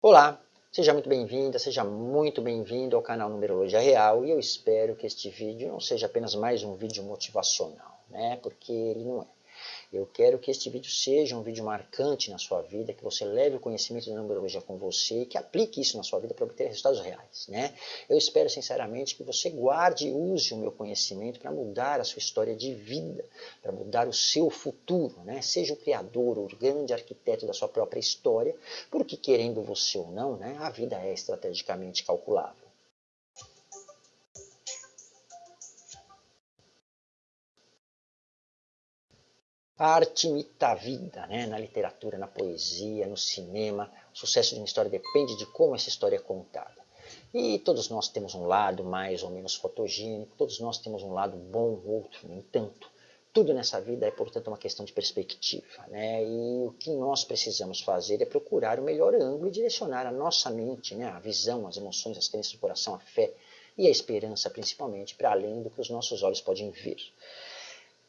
Olá, seja muito bem-vinda, seja muito bem-vindo ao canal Numerologia Real e eu espero que este vídeo não seja apenas mais um vídeo motivacional, né? Porque ele não é. Eu quero que este vídeo seja um vídeo marcante na sua vida, que você leve o conhecimento da numerologia com você e que aplique isso na sua vida para obter resultados reais. Né? Eu espero sinceramente que você guarde e use o meu conhecimento para mudar a sua história de vida, para mudar o seu futuro. Né? Seja o criador, o grande arquiteto da sua própria história, porque querendo você ou não, né, a vida é estrategicamente calculável. A arte imita a vida, né? na literatura, na poesia, no cinema. O sucesso de uma história depende de como essa história é contada. E todos nós temos um lado mais ou menos fotogênico, todos nós temos um lado bom, outro nem tanto. Tudo nessa vida é, portanto, uma questão de perspectiva. Né? E o que nós precisamos fazer é procurar o melhor ângulo e direcionar a nossa mente, né? a visão, as emoções, as crenças do coração, a fé e a esperança, principalmente, para além do que os nossos olhos podem ver.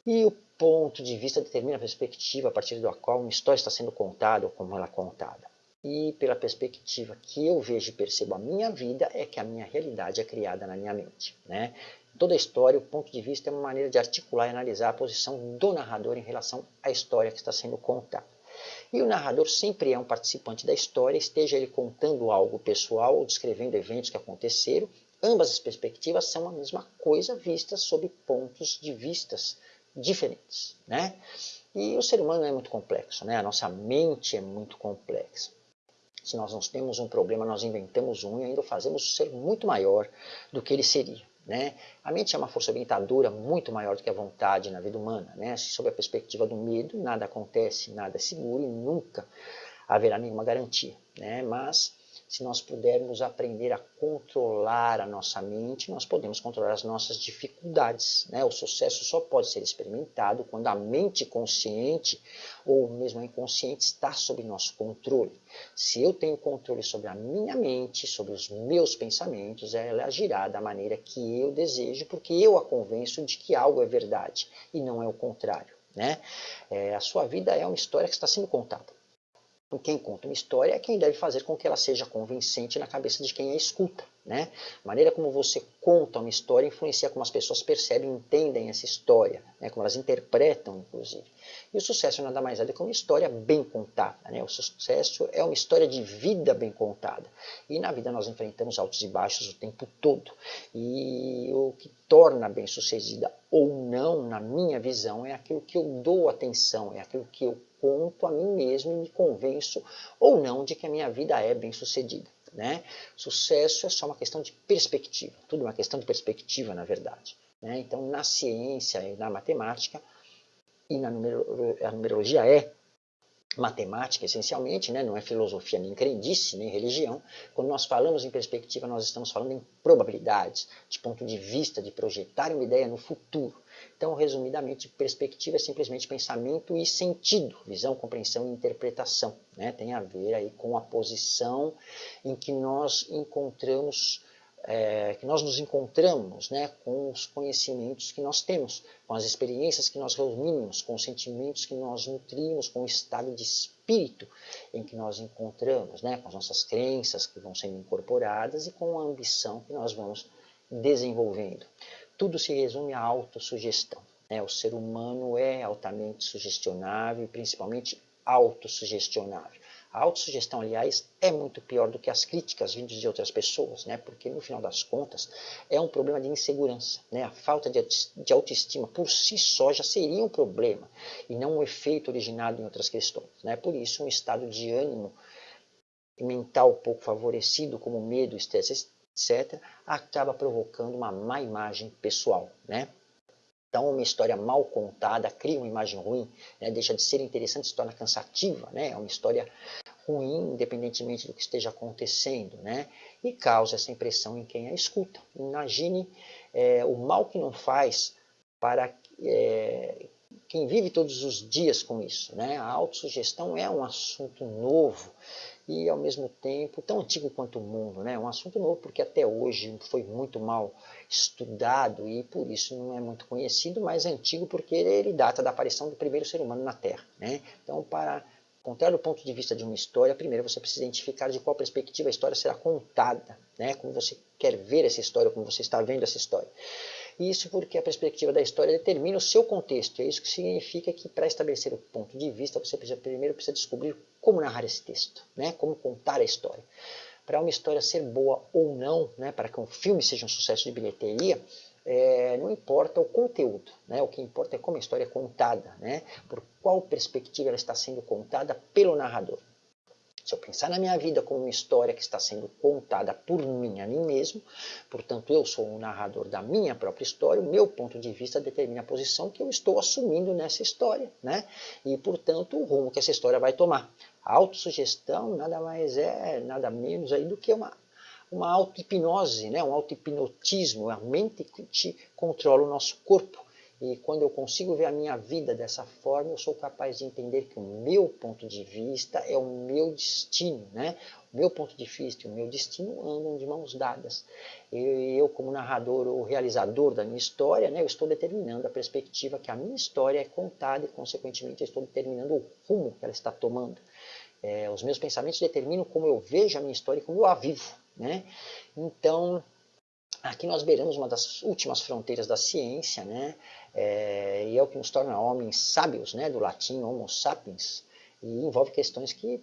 E o ponto de vista determina a perspectiva a partir da qual uma história está sendo contada ou como ela é contada. E pela perspectiva que eu vejo e percebo a minha vida, é que a minha realidade é criada na minha mente. Né? Toda história, o ponto de vista é uma maneira de articular e analisar a posição do narrador em relação à história que está sendo contada. E o narrador sempre é um participante da história, esteja ele contando algo pessoal ou descrevendo eventos que aconteceram, ambas as perspectivas são a mesma coisa vistas sob pontos de vistas diferentes. Né? E o ser humano é muito complexo, né? a nossa mente é muito complexa. Se nós não temos um problema, nós inventamos um e ainda fazemos o ser muito maior do que ele seria. Né? A mente é uma força orientadora muito maior do que a vontade na vida humana. Né? Sob a perspectiva do medo, nada acontece, nada é seguro e nunca haverá nenhuma garantia. Né? Mas se nós pudermos aprender a controlar a nossa mente, nós podemos controlar as nossas dificuldades. Né? O sucesso só pode ser experimentado quando a mente consciente ou mesmo a inconsciente está sob nosso controle. Se eu tenho controle sobre a minha mente, sobre os meus pensamentos, ela agirá da maneira que eu desejo, porque eu a convenço de que algo é verdade e não é o contrário. Né? É, a sua vida é uma história que está sendo contada. Quem conta uma história é quem deve fazer com que ela seja convincente na cabeça de quem a escuta. Né? A maneira como você conta uma história influencia como as pessoas percebem e entendem essa história, né? como elas interpretam, inclusive. E o sucesso nada mais é do que uma história bem contada. Né? O sucesso é uma história de vida bem contada. E na vida nós enfrentamos altos e baixos o tempo todo. E o que torna bem sucedida ou não, na minha visão, é aquilo que eu dou atenção, é aquilo que eu conto a mim mesmo e me convenço ou não de que a minha vida é bem sucedida. Né? Sucesso é só uma questão de perspectiva, tudo uma questão de perspectiva, na verdade. Né? Então, na ciência e na matemática, e na a numerologia é matemática, essencialmente, né? não é filosofia, nem crendice, nem religião. Quando nós falamos em perspectiva, nós estamos falando em probabilidades, de ponto de vista, de projetar uma ideia no futuro. Então, resumidamente, perspectiva é simplesmente pensamento e sentido, visão, compreensão e interpretação. Né? Tem a ver aí com a posição em que nós encontramos, é, que nós nos encontramos né? com os conhecimentos que nós temos, com as experiências que nós reunimos, com os sentimentos que nós nutrimos, com o estado de espírito em que nós encontramos, né? com as nossas crenças que vão sendo incorporadas e com a ambição que nós vamos desenvolvendo tudo se resume à autossugestão. Né? O ser humano é altamente sugestionável principalmente autossugestionável. A autossugestão, aliás, é muito pior do que as críticas vindas de outras pessoas, né? porque no final das contas é um problema de insegurança. Né? A falta de autoestima por si só já seria um problema e não um efeito originado em outras questões. Né? Por isso, um estado de ânimo mental pouco favorecido, como medo, estresse, etc., acaba provocando uma má imagem pessoal. Né? Então, uma história mal contada cria uma imagem ruim, né? deixa de ser interessante, se torna cansativa, né? é uma história ruim, independentemente do que esteja acontecendo, né? e causa essa impressão em quem a escuta. Imagine é, o mal que não faz para é, quem vive todos os dias com isso. Né? A autossugestão é um assunto novo, e ao mesmo tempo tão antigo quanto o mundo, né? um assunto novo porque até hoje foi muito mal estudado e por isso não é muito conhecido, mas é antigo porque ele data da aparição do primeiro ser humano na Terra. Né? Então, para contrário do ponto de vista de uma história, primeiro você precisa identificar de qual perspectiva a história será contada, né? como você quer ver essa história, como você está vendo essa história. Isso porque a perspectiva da história determina o seu contexto. É isso que significa que para estabelecer o ponto de vista, você precisa, primeiro precisa descobrir como narrar esse texto, né? como contar a história. Para uma história ser boa ou não, né? para que um filme seja um sucesso de bilheteria, é, não importa o conteúdo, né? o que importa é como a história é contada, né? por qual perspectiva ela está sendo contada pelo narrador. Se eu pensar na minha vida como uma história que está sendo contada por mim, a mim mesmo, portanto eu sou o narrador da minha própria história, o meu ponto de vista determina a posição que eu estou assumindo nessa história, né? E, portanto, o rumo que essa história vai tomar. A autossugestão nada mais é, nada menos aí do que uma uma auto-hipnose, né? um auto-hipnotismo, a mente que controla o nosso corpo. E quando eu consigo ver a minha vida dessa forma, eu sou capaz de entender que o meu ponto de vista é o meu destino, né? O meu ponto de vista e o meu destino andam de mãos dadas. Eu, eu como narrador ou realizador da minha história, né, eu estou determinando a perspectiva que a minha história é contada e, consequentemente, eu estou determinando o rumo que ela está tomando. É, os meus pensamentos determinam como eu vejo a minha história e como eu a vivo. Né? Então, aqui nós beiramos uma das últimas fronteiras da ciência, né? É, e é o que nos torna homens sábios, né? do latim homo sapiens, e envolve questões que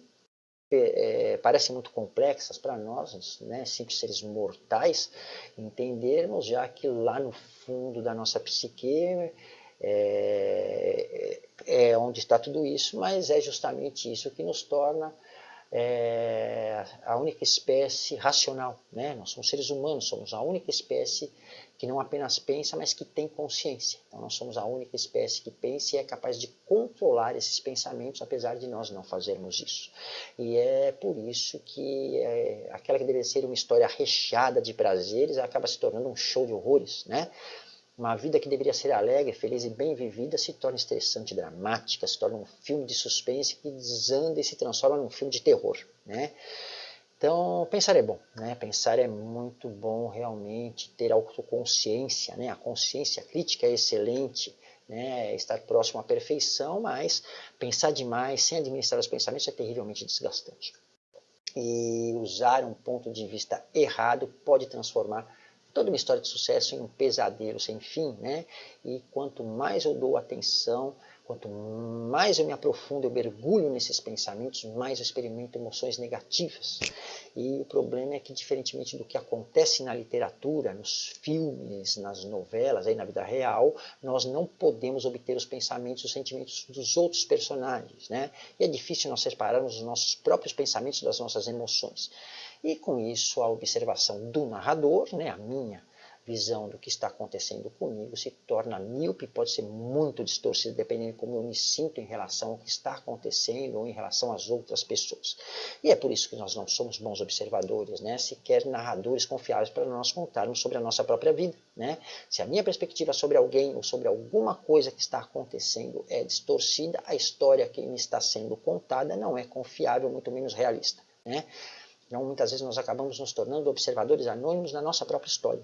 é, parecem muito complexas para nós, né, simples seres mortais, entendermos, já que lá no fundo da nossa psique é, é onde está tudo isso, mas é justamente isso que nos torna é a única espécie racional. Né? Nós somos seres humanos, somos a única espécie que não apenas pensa, mas que tem consciência. Então nós somos a única espécie que pensa e é capaz de controlar esses pensamentos, apesar de nós não fazermos isso. E é por isso que é, aquela que deveria ser uma história recheada de prazeres acaba se tornando um show de horrores. Né? Uma vida que deveria ser alegre, feliz e bem vivida se torna estressante, dramática, se torna um filme de suspense que desanda e se transforma num filme de terror. Né? Então, pensar é bom, né? pensar é muito bom realmente, ter autoconsciência, né? a consciência crítica é excelente, né? estar próximo à perfeição, mas pensar demais, sem administrar os pensamentos, é terrivelmente desgastante. E usar um ponto de vista errado pode transformar toda uma história de sucesso em um pesadelo sem fim, né? E quanto mais eu dou atenção, quanto mais eu me aprofundo, eu mergulho nesses pensamentos, mais eu experimento emoções negativas. E o problema é que, diferentemente do que acontece na literatura, nos filmes, nas novelas, aí na vida real, nós não podemos obter os pensamentos os sentimentos dos outros personagens, né? E é difícil nós separarmos os nossos próprios pensamentos das nossas emoções. E com isso a observação do narrador, né, a minha visão do que está acontecendo comigo se torna míope, pode ser muito distorcida dependendo de como eu me sinto em relação ao que está acontecendo ou em relação às outras pessoas. E é por isso que nós não somos bons observadores, né? sequer narradores confiáveis para nós contarmos sobre a nossa própria vida. Né? Se a minha perspectiva sobre alguém ou sobre alguma coisa que está acontecendo é distorcida, a história que me está sendo contada não é confiável, muito menos realista. Né? Então, muitas vezes nós acabamos nos tornando observadores anônimos na nossa própria história.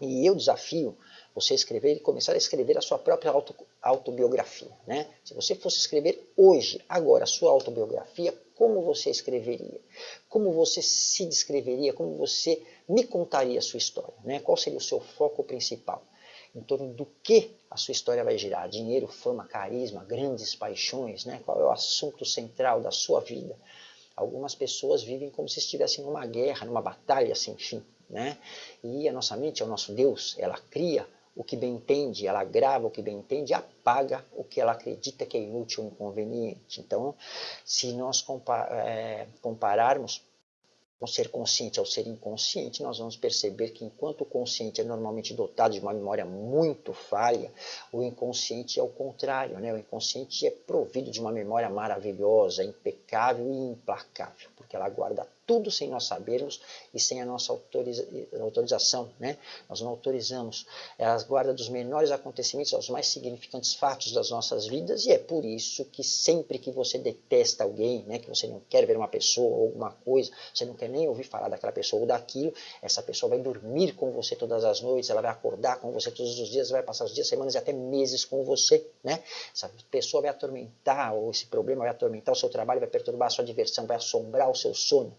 E eu desafio você a escrever e começar a escrever a sua própria auto, autobiografia. Né? Se você fosse escrever hoje, agora, a sua autobiografia, como você escreveria? Como você se descreveria? Como você me contaria a sua história? Né? Qual seria o seu foco principal? Em torno do que a sua história vai girar? Dinheiro, fama, carisma, grandes paixões? Né? Qual é o assunto central da sua vida? Algumas pessoas vivem como se estivessem numa guerra, numa batalha sem fim. Né? E a nossa mente é o nosso Deus, ela cria o que bem entende, ela grava o que bem entende, apaga o que ela acredita que é inútil ou inconveniente. Então, se nós é, compararmos o ser consciente ao ser inconsciente, nós vamos perceber que enquanto o consciente é normalmente dotado de uma memória muito falha, o inconsciente é o contrário, né? o inconsciente é provido de uma memória maravilhosa, impecável e implacável, porque ela guarda tudo sem nós sabermos e sem a nossa autoriza autorização. Né? Nós não autorizamos. Ela guarda dos menores acontecimentos aos mais significantes fatos das nossas vidas e é por isso que sempre que você detesta alguém, né, que você não quer ver uma pessoa ou alguma coisa, você não quer nem ouvir falar daquela pessoa ou daquilo, essa pessoa vai dormir com você todas as noites, ela vai acordar com você todos os dias, vai passar os dias, semanas e até meses com você. Né? Essa pessoa vai atormentar, ou esse problema vai atormentar o seu trabalho, vai perturbar a sua diversão, vai assombrar o seu sono.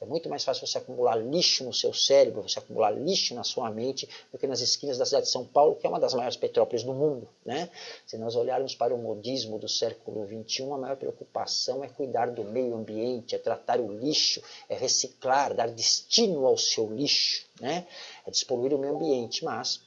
É muito mais fácil você acumular lixo no seu cérebro, você acumular lixo na sua mente, do que nas esquinas da cidade de São Paulo, que é uma das maiores petrópoles do mundo. Né? Se nós olharmos para o modismo do século XXI, a maior preocupação é cuidar do meio ambiente, é tratar o lixo, é reciclar, dar destino ao seu lixo, né? é despoluir o meio ambiente, mas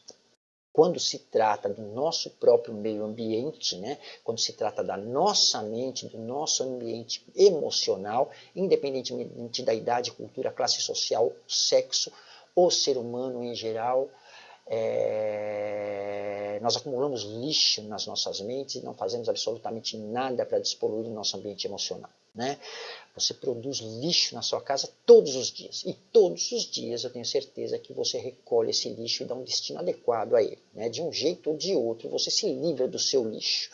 quando se trata do nosso próprio meio ambiente, né, quando se trata da nossa mente, do nosso ambiente emocional, independentemente da idade, cultura, classe social, sexo, o ser humano em geral, é, nós acumulamos lixo nas nossas mentes e não fazemos absolutamente nada para despoluir o nosso ambiente emocional. Né? Você produz lixo na sua casa todos os dias. E todos os dias eu tenho certeza que você recolhe esse lixo e dá um destino adequado a ele. Né? De um jeito ou de outro, você se livra do seu lixo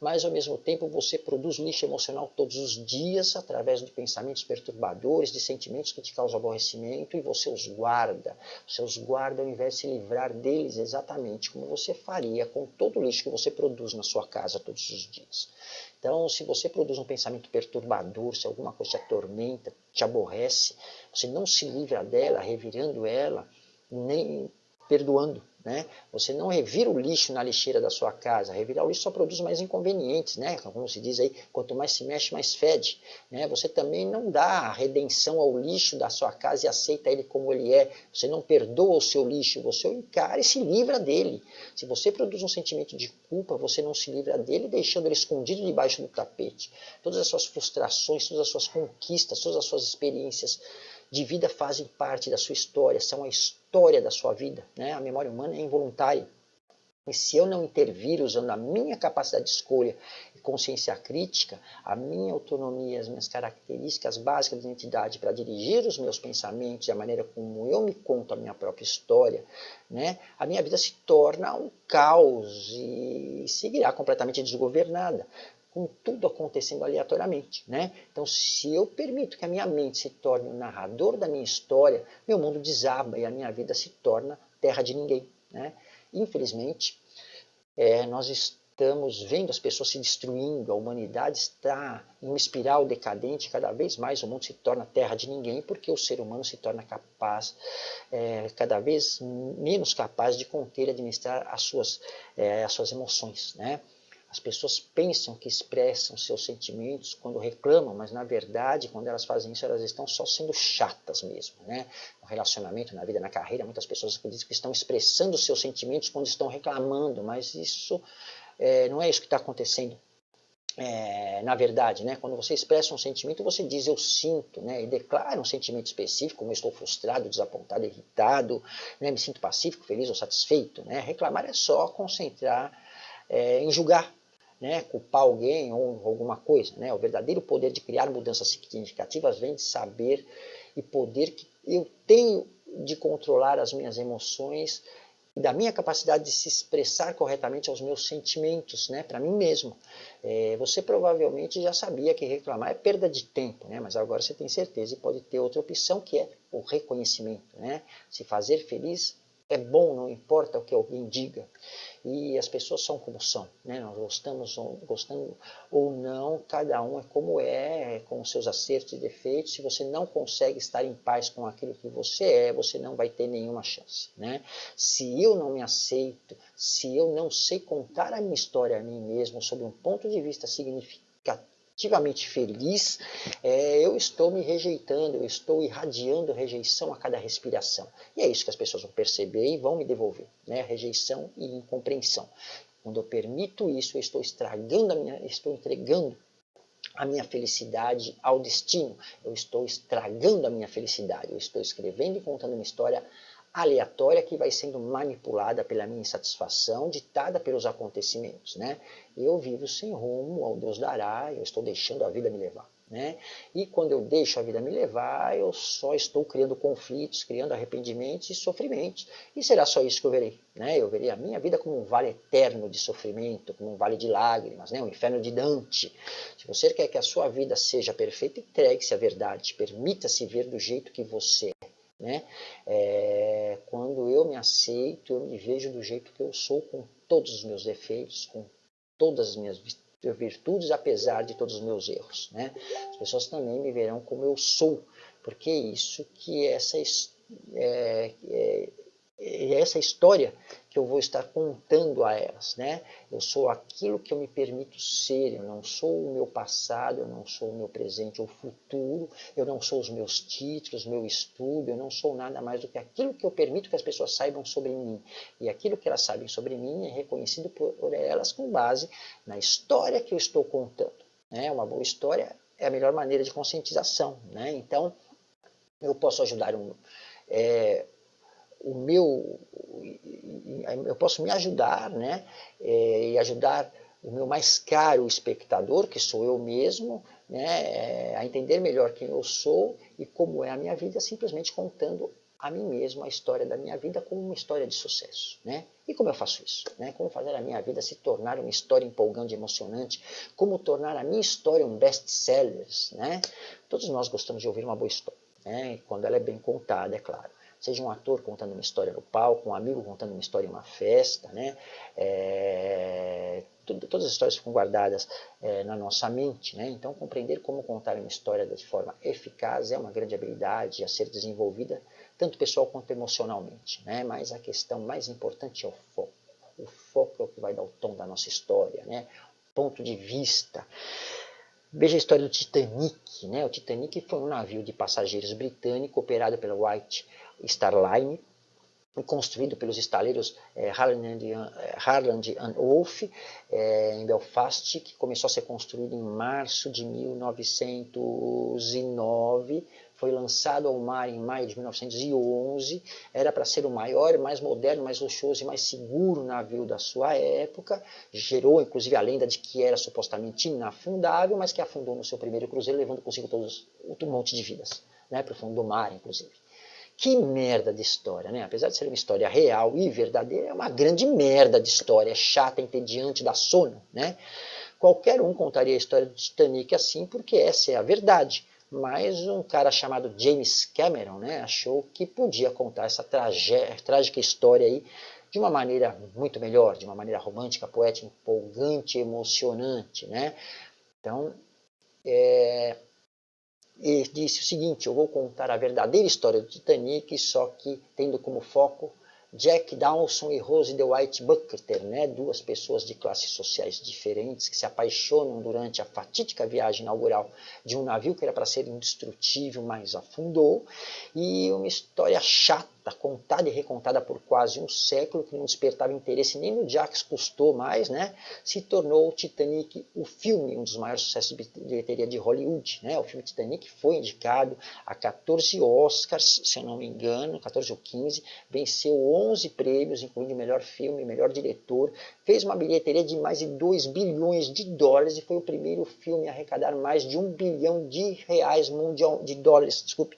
mas ao mesmo tempo você produz lixo emocional todos os dias através de pensamentos perturbadores, de sentimentos que te causam aborrecimento e você os guarda. Você os guarda ao invés de se livrar deles exatamente como você faria com todo o lixo que você produz na sua casa todos os dias. Então, se você produz um pensamento perturbador, se alguma coisa te atormenta, te aborrece, você não se livra dela, revirando ela, nem perdoando. Né? Você não revira o lixo na lixeira da sua casa. Revirar o lixo só produz mais inconvenientes, né? Como se diz aí, quanto mais se mexe, mais fede. Né? Você também não dá redenção ao lixo da sua casa e aceita ele como ele é. Você não perdoa o seu lixo, você o encara e se livra dele. Se você produz um sentimento de culpa, você não se livra dele, deixando ele escondido debaixo do tapete. Todas as suas frustrações, todas as suas conquistas, todas as suas experiências de vida fazem parte da sua história, são a história da sua vida. Né? A memória humana é involuntária. E se eu não intervir usando a minha capacidade de escolha e consciência crítica, a minha autonomia, as minhas características básicas de identidade para dirigir os meus pensamentos e a maneira como eu me conto a minha própria história, né, a minha vida se torna um caos e seguirá completamente desgovernada com tudo acontecendo aleatoriamente. Né? Então, se eu permito que a minha mente se torne o narrador da minha história, meu mundo desaba e a minha vida se torna terra de ninguém. Né? Infelizmente, é, nós estamos vendo as pessoas se destruindo, a humanidade está em uma espiral decadente, cada vez mais o mundo se torna terra de ninguém, porque o ser humano se torna capaz, é, cada vez menos capaz de conter e administrar as suas, é, as suas emoções. Né? As pessoas pensam que expressam seus sentimentos quando reclamam, mas na verdade, quando elas fazem isso, elas estão só sendo chatas mesmo. Né? No relacionamento, na vida, na carreira, muitas pessoas acreditam que estão expressando seus sentimentos quando estão reclamando, mas isso é, não é isso que está acontecendo. É, na verdade, né, quando você expressa um sentimento, você diz eu sinto, né, e declara um sentimento específico, como eu estou frustrado, desapontado, irritado, né, me sinto pacífico, feliz ou satisfeito. Né? Reclamar é só concentrar é, em julgar né, culpar alguém ou alguma coisa. Né? O verdadeiro poder de criar mudanças significativas vem de saber e poder que eu tenho de controlar as minhas emoções e da minha capacidade de se expressar corretamente aos meus sentimentos, né, para mim mesmo. É, você provavelmente já sabia que reclamar é perda de tempo, né, mas agora você tem certeza e pode ter outra opção que é o reconhecimento. Né? Se fazer feliz é bom, não importa o que alguém diga e as pessoas são como são, né? nós gostamos gostando ou não, cada um é como é, com os seus acertos e defeitos, se você não consegue estar em paz com aquilo que você é, você não vai ter nenhuma chance. Né? Se eu não me aceito, se eu não sei contar a minha história a mim mesmo sob um ponto de vista significativo, ativamente feliz, é, eu estou me rejeitando, eu estou irradiando rejeição a cada respiração. E é isso que as pessoas vão perceber e vão me devolver, né? rejeição e incompreensão. Quando eu permito isso, eu estou estragando a minha, estou entregando a minha felicidade ao destino. Eu estou estragando a minha felicidade. Eu estou escrevendo e contando uma história aleatória que vai sendo manipulada pela minha insatisfação, ditada pelos acontecimentos. Né? Eu vivo sem rumo, ao Deus dará, eu estou deixando a vida me levar. Né? E quando eu deixo a vida me levar, eu só estou criando conflitos, criando arrependimentos e sofrimentos. E será só isso que eu verei. Né? Eu verei a minha vida como um vale eterno de sofrimento, como um vale de lágrimas, né? um inferno de Dante. Se você quer que a sua vida seja perfeita, entregue-se à verdade, permita-se ver do jeito que você. Né? É, quando eu me aceito, eu me vejo do jeito que eu sou, com todos os meus defeitos, com todas as minhas virtudes, apesar de todos os meus erros. Né? As pessoas também me verão como eu sou, porque é isso que essa, é, é, é essa história que eu vou estar contando a elas, né? Eu sou aquilo que eu me permito ser, eu não sou o meu passado, eu não sou o meu presente ou futuro, eu não sou os meus títulos, meu estudo, eu não sou nada mais do que aquilo que eu permito que as pessoas saibam sobre mim. E aquilo que elas sabem sobre mim é reconhecido por elas com base na história que eu estou contando. Né? Uma boa história é a melhor maneira de conscientização, né? Então, eu posso ajudar um... É, o meu, eu posso me ajudar, né? É, e ajudar o meu mais caro espectador, que sou eu mesmo, né? É, a entender melhor quem eu sou e como é a minha vida, simplesmente contando a mim mesmo a história da minha vida como uma história de sucesso. Né? E como eu faço isso? Né? Como fazer a minha vida se tornar uma história empolgante emocionante? Como tornar a minha história um best-seller? Né? Todos nós gostamos de ouvir uma boa história, né? quando ela é bem contada, é claro seja um ator contando uma história no palco, um amigo contando uma história em uma festa, né? É, tudo, todas as histórias ficam guardadas é, na nossa mente, né? Então, compreender como contar uma história de forma eficaz é uma grande habilidade a ser desenvolvida, tanto pessoal quanto emocionalmente, né? Mas a questão mais importante é o foco. O foco é o que vai dar o tom da nossa história, né? Ponto de vista. Veja a história do Titanic. Né? O Titanic foi um navio de passageiros britânico operado pela White Star Line, construído pelos estaleiros é, Harland, Harland and Wolff é, em Belfast, que começou a ser construído em março de 1909, foi lançado ao mar em maio de 1911, era para ser o maior, mais moderno, mais luxuoso e mais seguro navio da sua época, gerou inclusive a lenda de que era supostamente inafundável, mas que afundou no seu primeiro cruzeiro, levando consigo todos, um monte de vidas, né, para o fundo do mar, inclusive. Que merda de história, né? Apesar de ser uma história real e verdadeira, é uma grande merda de história, é chata, entediante, dá sono, né? Qualquer um contaria a história do Titanic assim, porque essa é a verdade. Mas um cara chamado James Cameron né, achou que podia contar essa trágica história aí de uma maneira muito melhor, de uma maneira romântica, poética, empolgante, emocionante. Né? Então, é, e disse o seguinte, eu vou contar a verdadeira história do Titanic, só que tendo como foco Jack Dawson e Rose DeWitt Buckter, né? duas pessoas de classes sociais diferentes que se apaixonam durante a fatídica viagem inaugural de um navio que era para ser indestrutível, mas afundou, e uma história chata contada e recontada por quase um século, que não despertava interesse nem no Jacques Cousteau mais, né? se tornou o Titanic o filme, um dos maiores sucessos de bilheteria de Hollywood. Né? O filme Titanic foi indicado a 14 Oscars, se eu não me engano, 14 ou 15, venceu 11 prêmios, incluindo melhor filme, melhor diretor, fez uma bilheteria de mais de 2 bilhões de dólares e foi o primeiro filme a arrecadar mais de 1 bilhão de reais mundial, de dólares, desculpe,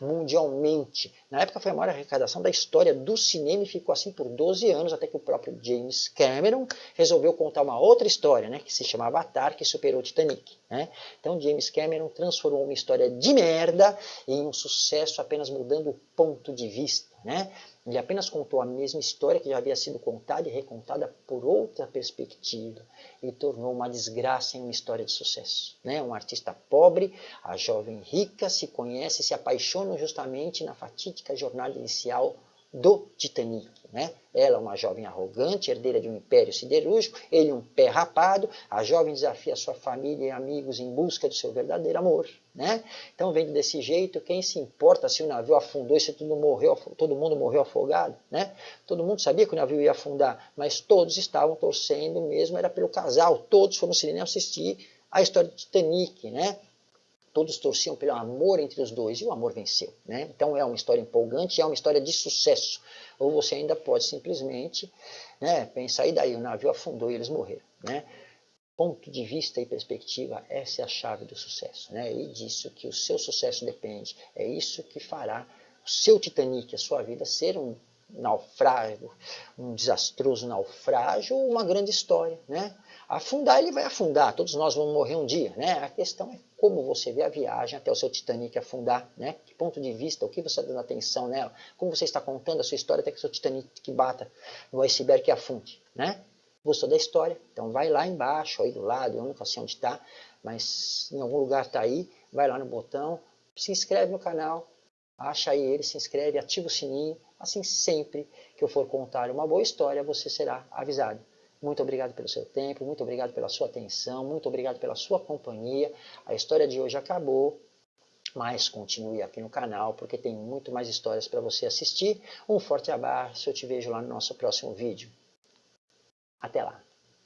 mundialmente. Na época foi a maior arrecadação da história do cinema e ficou assim por 12 anos, até que o próprio James Cameron resolveu contar uma outra história, né, que se chama Avatar, que superou Titanic. Né? Então James Cameron transformou uma história de merda em um sucesso apenas mudando o ponto de vista. Né? Ele apenas contou a mesma história que já havia sido contada e recontada por outra perspectiva e tornou uma desgraça em uma história de sucesso. Né? Um artista pobre, a jovem rica, se conhece se apaixonam justamente na fatídica jornada inicial do Titanic. Né? Ela uma jovem arrogante, herdeira de um império siderúrgico, ele um pé rapado, a jovem desafia sua família e amigos em busca do seu verdadeiro amor. Né? Então, vendo desse jeito, quem se importa se o navio afundou e se todo, morreu, todo mundo morreu afogado? Né? Todo mundo sabia que o navio ia afundar, mas todos estavam torcendo mesmo, era pelo casal, todos foram no cinema assistir a história do Titanic. Né? Todos torciam pelo amor entre os dois e o amor venceu. Né? Então é uma história empolgante, é uma história de sucesso. Ou você ainda pode simplesmente né, pensar, e daí o navio afundou e eles morreram. Né? ponto de vista e perspectiva, essa é a chave do sucesso. Né? E disso que o seu sucesso depende. É isso que fará o seu Titanic, a sua vida, ser um naufrágio, um desastroso naufrágio ou uma grande história. Né? Afundar, ele vai afundar, todos nós vamos morrer um dia. Né? A questão é como você vê a viagem até o seu Titanic afundar, né? que ponto de vista, o que você está dando atenção nela, como você está contando a sua história até que o seu Titanic bata no iceberg e afunde. Né? Gostou da história? Então vai lá embaixo, aí do lado, eu nunca sei onde está, mas em algum lugar está aí, vai lá no botão, se inscreve no canal, acha aí ele, se inscreve, ativa o sininho, assim sempre que eu for contar uma boa história, você será avisado. Muito obrigado pelo seu tempo, muito obrigado pela sua atenção, muito obrigado pela sua companhia. A história de hoje acabou, mas continue aqui no canal porque tem muito mais histórias para você assistir. Um forte abraço, eu te vejo lá no nosso próximo vídeo. Até lá!